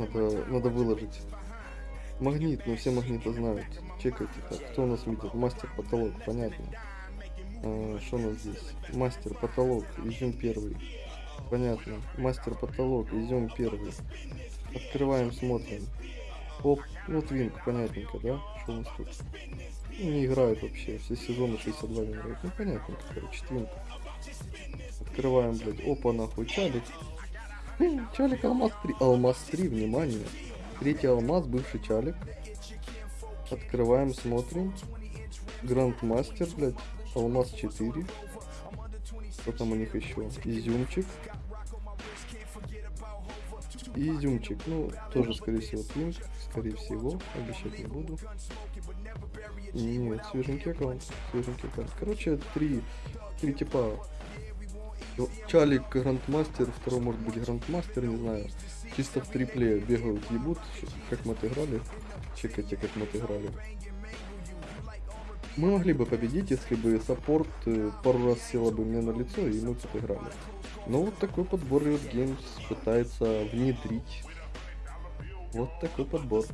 Надо, надо выложить. Магнит, ну все магниты знают. Чекайте так. Кто у нас видит? Мастер потолок, понятно. А, Что у нас здесь? Мастер потолок, изюм первый. Понятно. Мастер потолок, изюм первый. Открываем, смотрим. Оп, ну твинк, понятненько, да? Что у нас тут? Ну, не играет вообще, все сезоны 62 не играют. Ну понятненько, короче, твинк. Открываем, блядь, опа, нахуй, чалик. Чалик алмаз 3. Алмаз 3, внимание. Третий алмаз, бывший чалик. Открываем, смотрим. Грандмастер, блядь. Алмаз 4. Что там у них еще? Изюмчик. Изюмчик. Ну, тоже, скорее всего, твинк. Скорее всего. Обещать не буду. Нет, свеженький аккаунт. Свеженький аккаунт. Короче, три, три типа Чалик Грандмастер, второй может быть Грандмастер, не знаю. Чисто в трипле бегают, ебут, как мы отыграли. Чекайте, как мы отыграли. Мы могли бы победить, если бы саппорт э, пару раз села бы мне на лицо, и мы бы отыграли. Но вот такой подбор Riot Games пытается внедрить. Вот такой подбор.